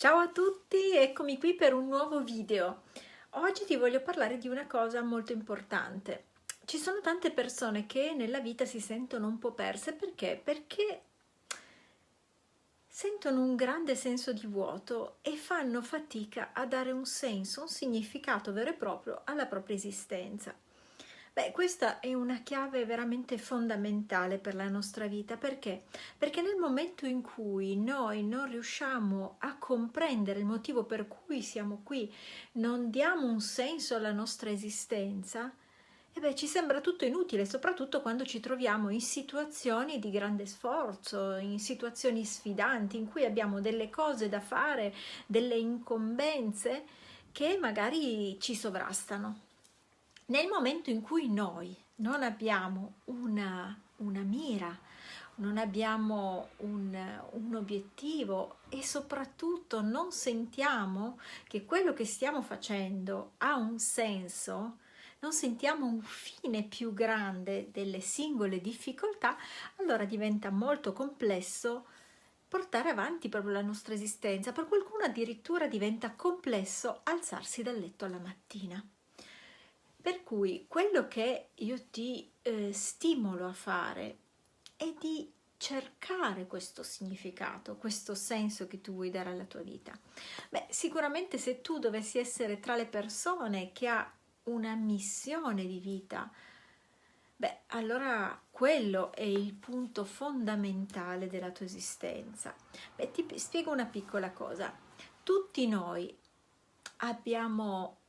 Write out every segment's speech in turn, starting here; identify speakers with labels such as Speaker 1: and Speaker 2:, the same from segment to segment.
Speaker 1: Ciao a tutti, eccomi qui per un nuovo video. Oggi ti voglio parlare di una cosa molto importante. Ci sono tante persone che nella vita si sentono un po' perse perché? Perché sentono un grande senso di vuoto e fanno fatica a dare un senso, un significato vero e proprio alla propria esistenza. Beh, questa è una chiave veramente fondamentale per la nostra vita, perché? Perché nel momento in cui noi non riusciamo a comprendere il motivo per cui siamo qui, non diamo un senso alla nostra esistenza, e beh, ci sembra tutto inutile, soprattutto quando ci troviamo in situazioni di grande sforzo, in situazioni sfidanti, in cui abbiamo delle cose da fare, delle incombenze che magari ci sovrastano. Nel momento in cui noi non abbiamo una, una mira, non abbiamo un, un, obiettivo e soprattutto non sentiamo che quello che stiamo facendo ha un senso, non sentiamo un fine più grande delle singole difficoltà, allora diventa molto complesso portare avanti proprio la nostra esistenza. Per qualcuno addirittura diventa complesso alzarsi dal letto alla mattina. Per cui quello che io ti eh, stimolo a fare è di cercare questo significato, questo senso che tu vuoi dare alla tua vita. Beh, sicuramente se tu dovessi essere tra le persone che ha una missione di vita, beh, allora quello è il punto fondamentale della tua esistenza. Beh, ti spiego una piccola cosa. Tutti noi abbiamo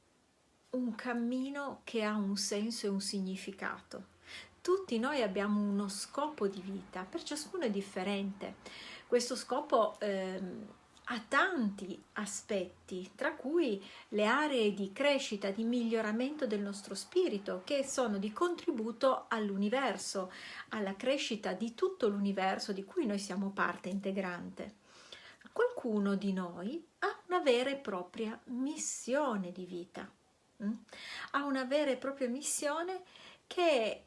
Speaker 1: un cammino che ha un senso e un significato. Tutti noi abbiamo uno scopo di vita, per ciascuno è differente. Questo scopo ehm, ha tanti aspetti, tra cui le aree di crescita, di miglioramento del nostro spirito, che sono di contributo all'universo, alla crescita di tutto l'universo di cui noi siamo parte integrante. Qualcuno di noi ha una vera e propria missione di vita? Ha una vera e propria missione che è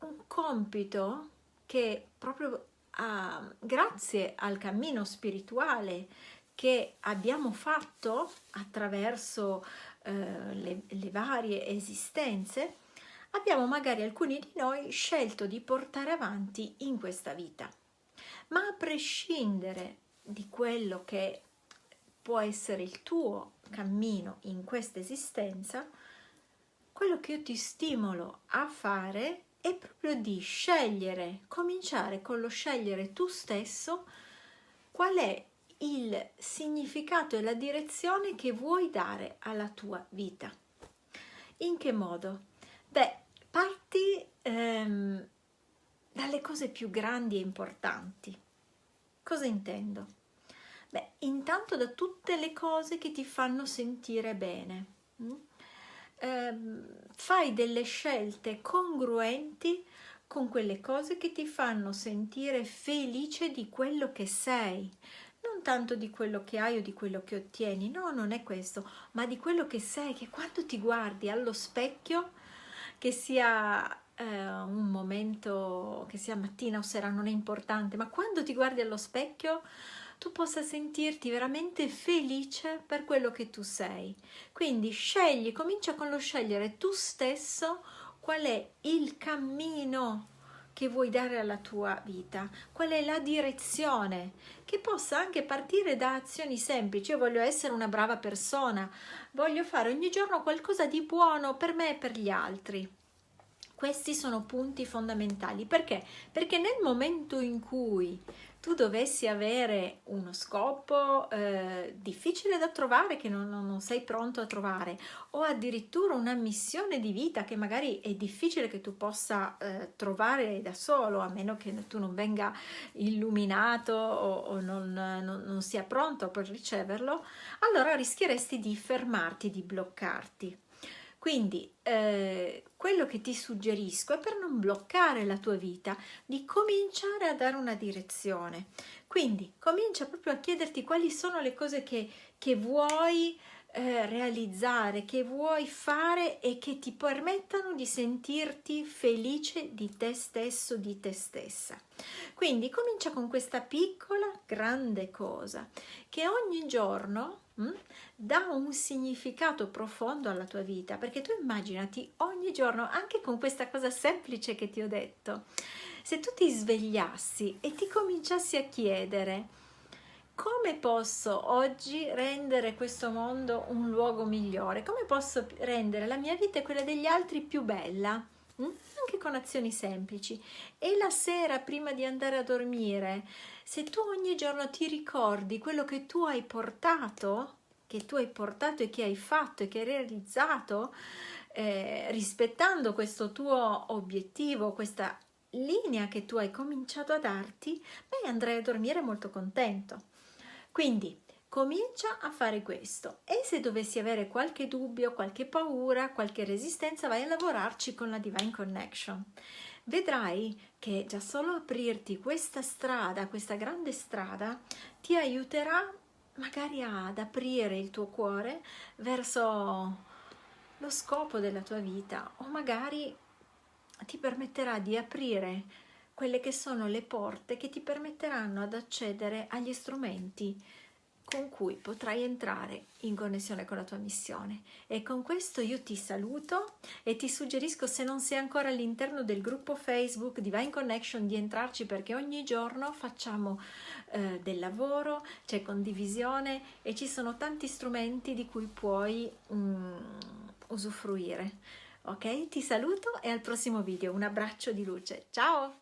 Speaker 1: un compito che proprio a, grazie al cammino spirituale che abbiamo fatto attraverso eh, le, le varie esistenze, abbiamo magari alcuni di noi scelto di portare avanti in questa vita. Ma a prescindere di quello che può essere il tuo cammino in questa esistenza, quello che io ti stimolo a fare è proprio di scegliere, cominciare con lo scegliere tu stesso qual è il significato e la direzione che vuoi dare alla tua vita. In che modo? Beh, parti ehm, dalle cose più grandi e importanti. Cosa intendo? Beh, intanto da tutte le cose che ti fanno sentire bene. Eh, fai delle scelte congruenti con quelle cose che ti fanno sentire felice di quello che sei, non tanto di quello che hai o di quello che ottieni, no, non è questo, ma di quello che sei, che quando ti guardi allo specchio, che sia eh, un momento, che sia mattina o sera, non è importante, ma quando ti guardi allo specchio tu possa sentirti veramente felice per quello che tu sei. Quindi scegli, comincia con lo scegliere tu stesso qual è il cammino che vuoi dare alla tua vita, qual è la direzione, che possa anche partire da azioni semplici. Io voglio essere una brava persona, voglio fare ogni giorno qualcosa di buono per me e per gli altri. Questi sono punti fondamentali. Perché? Perché nel momento in cui tu dovessi avere uno scopo eh, difficile da trovare, che non, non, sei pronto a trovare, o addirittura una missione di vita che magari è difficile che tu possa eh, trovare da solo, a meno che tu non venga illuminato o, o non, non, non sia pronto per riceverlo, allora rischieresti di fermarti, di bloccarti. Quindi eh, quello che ti suggerisco è per non bloccare la tua vita di cominciare a dare una direzione. Quindi comincia proprio a chiederti quali sono le cose che, che vuoi eh, realizzare, che vuoi fare e che ti permettano di sentirti felice di te stesso, di te stessa. Quindi comincia con questa piccola, grande cosa che ogni giorno mh, hm, dà un significato profondo alla tua vita, perché tu immaginati ogni giorno, anche con questa cosa semplice che ti ho detto, se tu ti svegliassi e ti cominciassi a chiedere come posso oggi rendere questo mondo un luogo migliore? Come posso rendere la mia vita e quella degli altri più bella? Mm? Anche con azioni semplici. E la sera, prima di andare a dormire, se tu ogni giorno ti ricordi quello che tu hai portato, che tu hai portato e che hai fatto e che hai realizzato, eh, rispettando questo tuo obiettivo, questa linea che tu hai cominciato a darti, beh, andrai a dormire molto contento. Quindi comincia a fare questo e se dovessi avere qualche dubbio, qualche paura, qualche resistenza, vai a lavorarci con la Divine Connection. Vedrai che già solo aprirti questa strada, questa grande strada, ti aiuterà magari ad aprire il tuo cuore verso lo scopo della tua vita o magari ti permetterà di aprire quelle che sono le porte che ti permetteranno ad accedere agli strumenti con cui potrai entrare in connessione con la tua missione. E con questo io ti saluto e ti suggerisco se non sei ancora all'interno del gruppo Facebook Divine Connection di entrarci perché ogni giorno facciamo eh, del lavoro, c'è condivisione e ci sono tanti strumenti di cui puoi mm, usufruire. Ok? Ti saluto e al prossimo video. Un abbraccio di luce. Ciao!